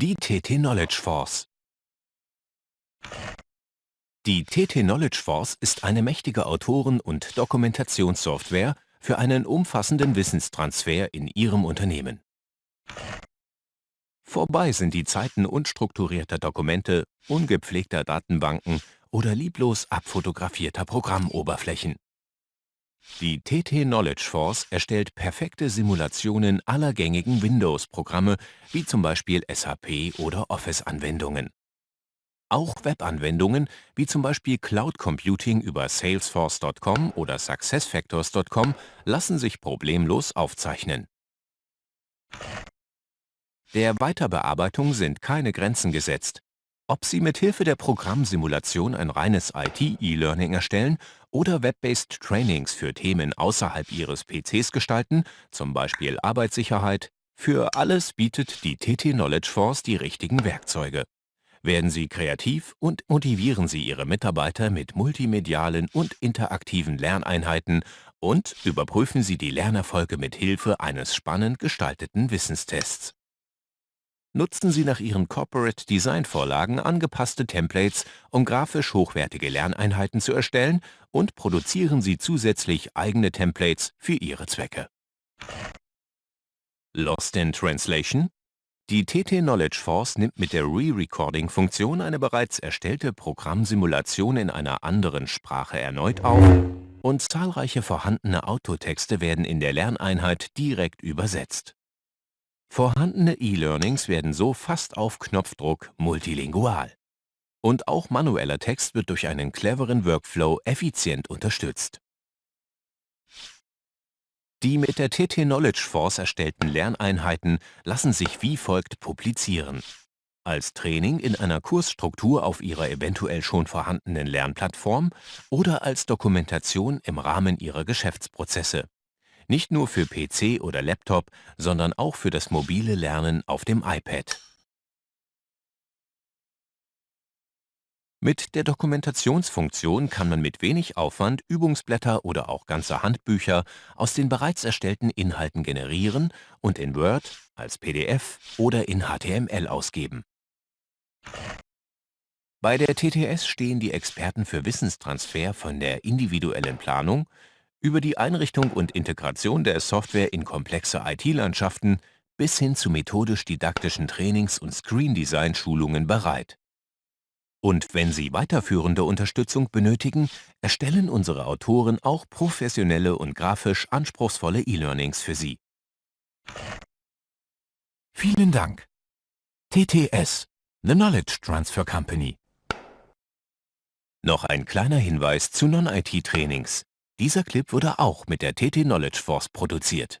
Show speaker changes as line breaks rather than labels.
Die TT Knowledge Force Die TT Knowledge Force ist eine mächtige Autoren- und Dokumentationssoftware für einen umfassenden Wissenstransfer in Ihrem Unternehmen. Vorbei sind die Zeiten unstrukturierter Dokumente, ungepflegter Datenbanken oder lieblos abfotografierter Programmoberflächen. Die TT Knowledge Force erstellt perfekte Simulationen aller gängigen Windows-Programme, wie zum Beispiel SAP oder Office-Anwendungen. Auch Webanwendungen, wie zum Beispiel Cloud Computing über Salesforce.com oder SuccessFactors.com, lassen sich problemlos aufzeichnen. Der Weiterbearbeitung sind keine Grenzen gesetzt. Ob Sie mit Hilfe der Programmsimulation ein reines IT-E-Learning erstellen oder Web-based Trainings für Themen außerhalb Ihres PCs gestalten, zum Beispiel Arbeitssicherheit, für alles bietet die TT Knowledge Force die richtigen Werkzeuge. Werden Sie kreativ und motivieren Sie Ihre Mitarbeiter mit multimedialen und interaktiven Lerneinheiten und überprüfen Sie die Lernerfolge mit Hilfe eines spannend gestalteten Wissenstests. Nutzen Sie nach Ihren Corporate Design Vorlagen angepasste Templates, um grafisch hochwertige Lerneinheiten zu erstellen und produzieren Sie zusätzlich eigene Templates für Ihre Zwecke. Lost in Translation? Die TT Knowledge Force nimmt mit der Re-Recording-Funktion eine bereits erstellte Programmsimulation in einer anderen Sprache erneut auf und zahlreiche vorhandene Autotexte werden in der Lerneinheit direkt übersetzt. Vorhandene E-Learnings werden so fast auf Knopfdruck multilingual. Und auch manueller Text wird durch einen cleveren Workflow effizient unterstützt. Die mit der TT Knowledge Force erstellten Lerneinheiten lassen sich wie folgt publizieren. Als Training in einer Kursstruktur auf Ihrer eventuell schon vorhandenen Lernplattform oder als Dokumentation im Rahmen Ihrer Geschäftsprozesse. Nicht nur für PC oder Laptop, sondern auch für das mobile Lernen auf dem iPad. Mit der Dokumentationsfunktion kann man mit wenig Aufwand Übungsblätter oder auch ganze Handbücher aus den bereits erstellten Inhalten generieren und in Word, als PDF oder in HTML ausgeben. Bei der TTS stehen die Experten für Wissenstransfer von der individuellen Planung über die Einrichtung und Integration der Software in komplexe IT-Landschaften bis hin zu methodisch-didaktischen Trainings- und Screen-Design-Schulungen bereit. Und wenn Sie weiterführende Unterstützung benötigen, erstellen unsere Autoren auch professionelle und grafisch anspruchsvolle E-Learnings für Sie. Vielen Dank. TTS, The Knowledge Transfer Company. Noch ein kleiner Hinweis zu Non-IT-Trainings. Dieser Clip wurde auch mit der TT Knowledge Force produziert